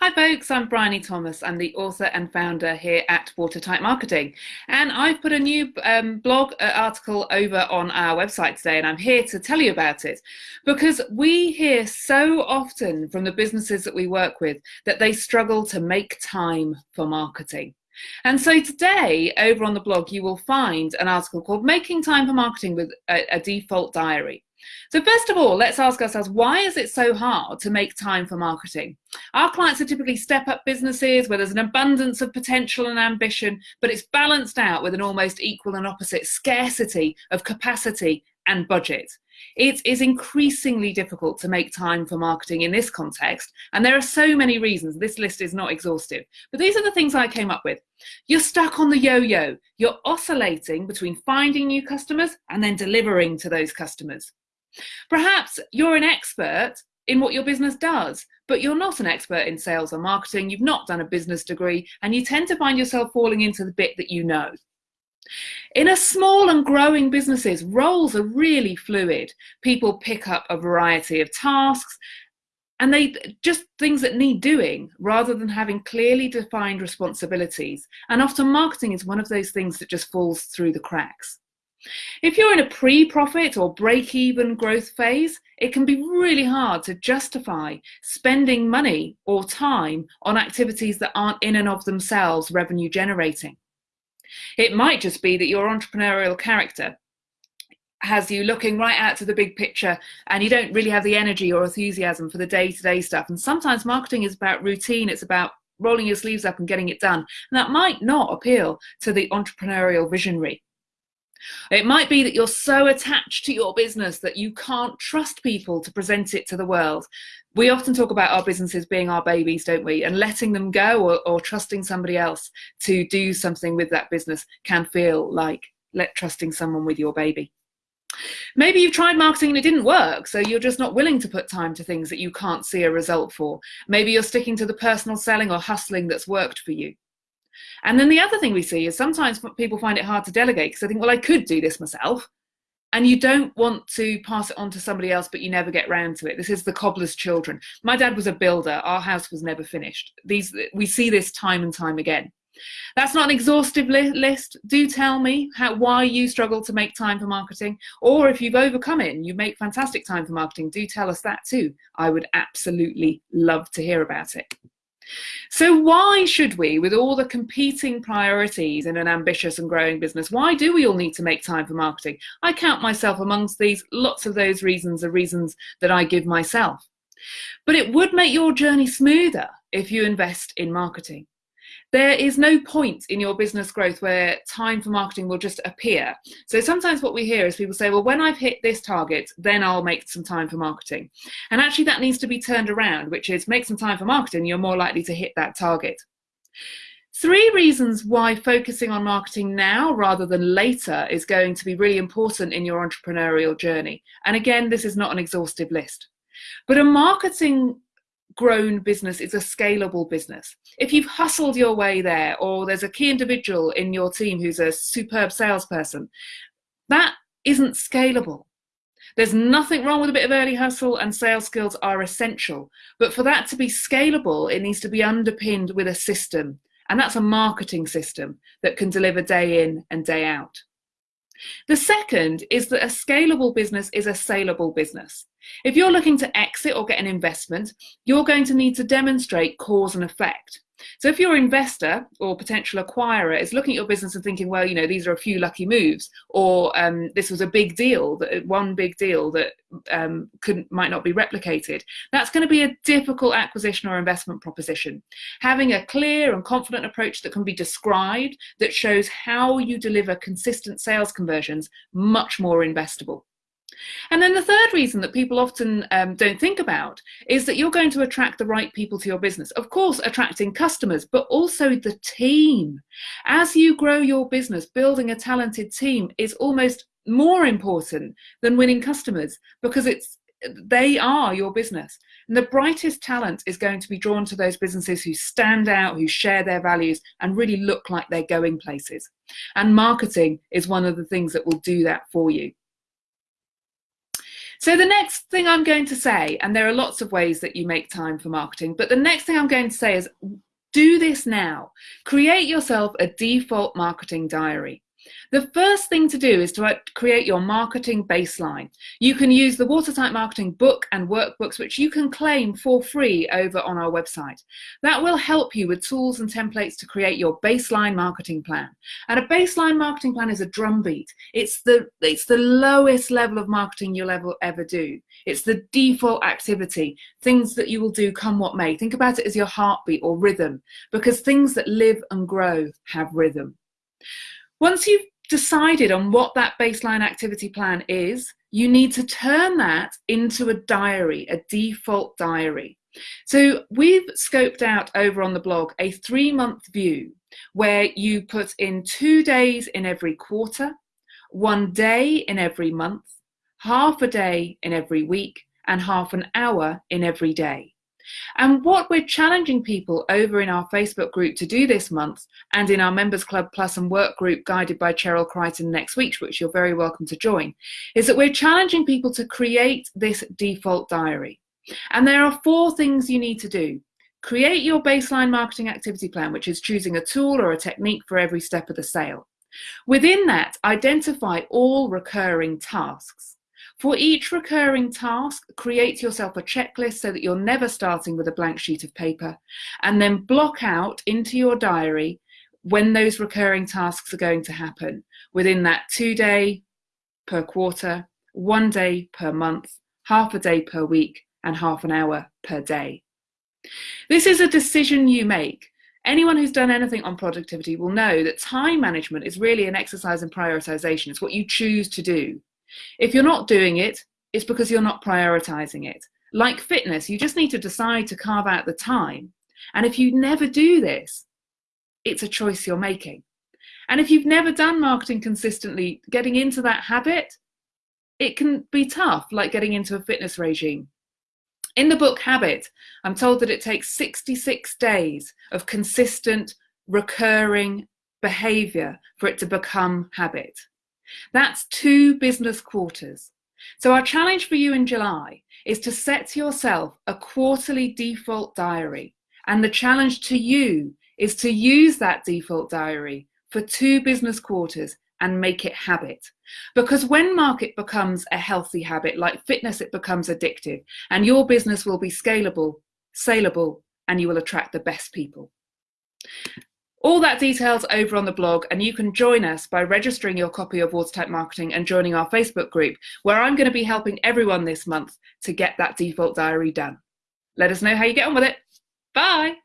Hi folks, I'm Bryony Thomas. I'm the author and founder here at Watertight Marketing. And I've put a new um, blog uh, article over on our website today and I'm here to tell you about it because we hear so often from the businesses that we work with that they struggle to make time for marketing. And so today over on the blog you will find an article called Making Time for Marketing with a, a Default Diary. So first of all, let's ask ourselves, why is it so hard to make time for marketing? Our clients are typically step-up businesses where there's an abundance of potential and ambition, but it's balanced out with an almost equal and opposite scarcity of capacity and budget. It is increasingly difficult to make time for marketing in this context, and there are so many reasons. This list is not exhaustive, but these are the things I came up with. You're stuck on the yo-yo. You're oscillating between finding new customers and then delivering to those customers. Perhaps you're an expert in what your business does, but you're not an expert in sales or marketing, you've not done a business degree, and you tend to find yourself falling into the bit that you know. In a small and growing businesses, roles are really fluid. People pick up a variety of tasks and they just things that need doing rather than having clearly defined responsibilities. And often marketing is one of those things that just falls through the cracks. If you're in a pre-profit or break-even growth phase, it can be really hard to justify spending money or time on activities that aren't in and of themselves revenue generating. It might just be that your entrepreneurial character has you looking right out to the big picture and you don't really have the energy or enthusiasm for the day-to-day -day stuff. And sometimes marketing is about routine, it's about rolling your sleeves up and getting it done. And that might not appeal to the entrepreneurial visionary. It might be that you're so attached to your business that you can't trust people to present it to the world. We often talk about our businesses being our babies, don't we? And letting them go or, or trusting somebody else to do something with that business can feel like let trusting someone with your baby. Maybe you've tried marketing and it didn't work, so you're just not willing to put time to things that you can't see a result for. Maybe you're sticking to the personal selling or hustling that's worked for you. And then the other thing we see is sometimes people find it hard to delegate because they think, well, I could do this myself. And you don't want to pass it on to somebody else, but you never get round to it. This is the cobbler's children. My dad was a builder. Our house was never finished. These We see this time and time again. That's not an exhaustive li list. Do tell me how, why you struggle to make time for marketing, or if you've overcome it and you make fantastic time for marketing, do tell us that too. I would absolutely love to hear about it. So why should we, with all the competing priorities in an ambitious and growing business, why do we all need to make time for marketing? I count myself amongst these. Lots of those reasons are reasons that I give myself. But it would make your journey smoother if you invest in marketing there is no point in your business growth where time for marketing will just appear. So sometimes what we hear is people say, well, when I've hit this target, then I'll make some time for marketing. And actually that needs to be turned around, which is make some time for marketing, you're more likely to hit that target. Three reasons why focusing on marketing now rather than later is going to be really important in your entrepreneurial journey. And again, this is not an exhaustive list. But a marketing grown business is a scalable business. If you've hustled your way there, or there's a key individual in your team who's a superb salesperson, that isn't scalable. There's nothing wrong with a bit of early hustle and sales skills are essential. But for that to be scalable, it needs to be underpinned with a system. And that's a marketing system that can deliver day in and day out. The second is that a scalable business is a saleable business. If you're looking to exit or get an investment, you're going to need to demonstrate cause and effect. So if your investor or potential acquirer is looking at your business and thinking, well, you know, these are a few lucky moves, or um, this was a big deal, that one big deal that um, could might not be replicated, that's going to be a difficult acquisition or investment proposition. Having a clear and confident approach that can be described, that shows how you deliver consistent sales conversions, much more investable. And then the third reason that people often um, don't think about is that you're going to attract the right people to your business. Of course, attracting customers, but also the team. As you grow your business, building a talented team is almost more important than winning customers because it's they are your business. And the brightest talent is going to be drawn to those businesses who stand out, who share their values, and really look like they're going places. And marketing is one of the things that will do that for you. So the next thing I'm going to say, and there are lots of ways that you make time for marketing, but the next thing I'm going to say is do this now. Create yourself a default marketing diary. The first thing to do is to uh, create your marketing baseline. You can use the Watertight Marketing book and workbooks, which you can claim for free over on our website. That will help you with tools and templates to create your baseline marketing plan. And a baseline marketing plan is a drumbeat. It's the, it's the lowest level of marketing you'll ever, ever do. It's the default activity, things that you will do come what may. Think about it as your heartbeat or rhythm, because things that live and grow have rhythm. Once you've decided on what that baseline activity plan is, you need to turn that into a diary, a default diary. So we've scoped out over on the blog a three month view where you put in two days in every quarter, one day in every month, half a day in every week, and half an hour in every day. And what we're challenging people over in our Facebook group to do this month and in our Members Club Plus and Work group guided by Cheryl Crichton next week, which you're very welcome to join, is that we're challenging people to create this default diary. And there are four things you need to do. Create your baseline marketing activity plan, which is choosing a tool or a technique for every step of the sale. Within that, identify all recurring tasks. For each recurring task, create yourself a checklist so that you're never starting with a blank sheet of paper, and then block out into your diary when those recurring tasks are going to happen within that two day per quarter, one day per month, half a day per week, and half an hour per day. This is a decision you make. Anyone who's done anything on productivity will know that time management is really an exercise in prioritization. It's what you choose to do. If you're not doing it, it's because you're not prioritizing it. Like fitness, you just need to decide to carve out the time. And if you never do this, it's a choice you're making. And if you've never done marketing consistently, getting into that habit, it can be tough, like getting into a fitness regime. In the book Habit, I'm told that it takes 66 days of consistent, recurring behavior for it to become habit. That's two business quarters. So our challenge for you in July is to set yourself a quarterly default diary. And the challenge to you is to use that default diary for two business quarters and make it habit. Because when market becomes a healthy habit, like fitness, it becomes addictive and your business will be scalable, saleable, and you will attract the best people. All that details over on the blog, and you can join us by registering your copy of Watertight Marketing and joining our Facebook group, where I'm going to be helping everyone this month to get that default diary done. Let us know how you get on with it. Bye.